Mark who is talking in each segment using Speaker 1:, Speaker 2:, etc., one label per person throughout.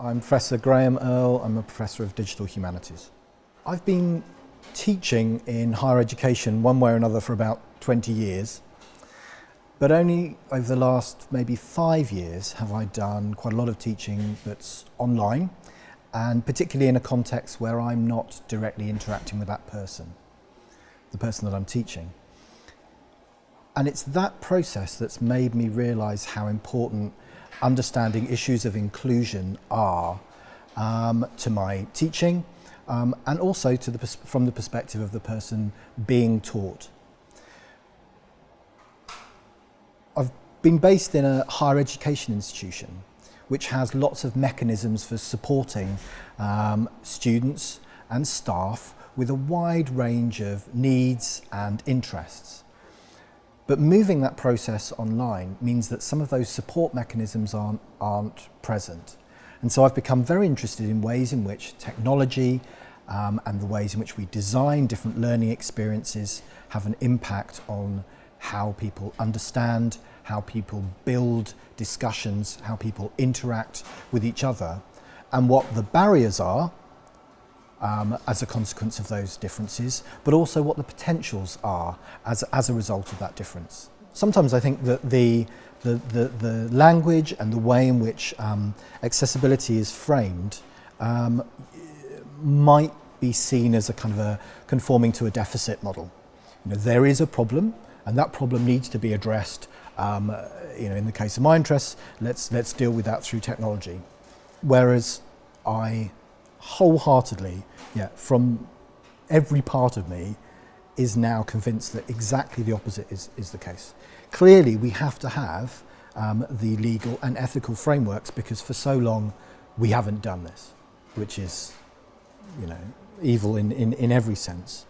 Speaker 1: I'm Professor Graeme Earl, I'm a Professor of Digital Humanities. I've been teaching in higher education one way or another for about 20 years, but only over the last maybe five years have I done quite a lot of teaching that's online, and particularly in a context where I'm not directly interacting with that person, the person that I'm teaching. And it's that process that's made me realise how important understanding issues of inclusion are um, to my teaching um, and also to the, from the perspective of the person being taught. I've been based in a higher education institution which has lots of mechanisms for supporting um, students and staff with a wide range of needs and interests. But moving that process online means that some of those support mechanisms aren't, aren't present. And so I've become very interested in ways in which technology um, and the ways in which we design different learning experiences have an impact on how people understand, how people build discussions, how people interact with each other, and what the barriers are um, as a consequence of those differences, but also what the potentials are as, as a result of that difference. Sometimes I think that the, the, the, the language and the way in which um, accessibility is framed um, might be seen as a kind of a conforming to a deficit model. You know, there is a problem and that problem needs to be addressed. Um, you know, in the case of my interests, let's, let's deal with that through technology. Whereas I wholeheartedly, yeah, from every part of me, is now convinced that exactly the opposite is, is the case. Clearly, we have to have um, the legal and ethical frameworks because for so long we haven't done this, which is, you know, evil in, in, in every sense.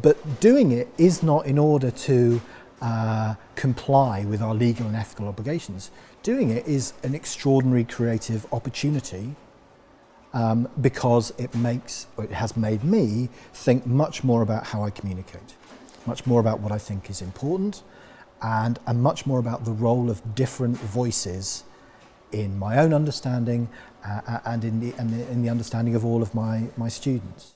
Speaker 1: But doing it is not in order to uh, comply with our legal and ethical obligations. Doing it is an extraordinary creative opportunity um, because it makes, it has made me think much more about how I communicate, much more about what I think is important, and, and much more about the role of different voices in my own understanding uh, uh and, in the, and in the understanding of all of my, my students.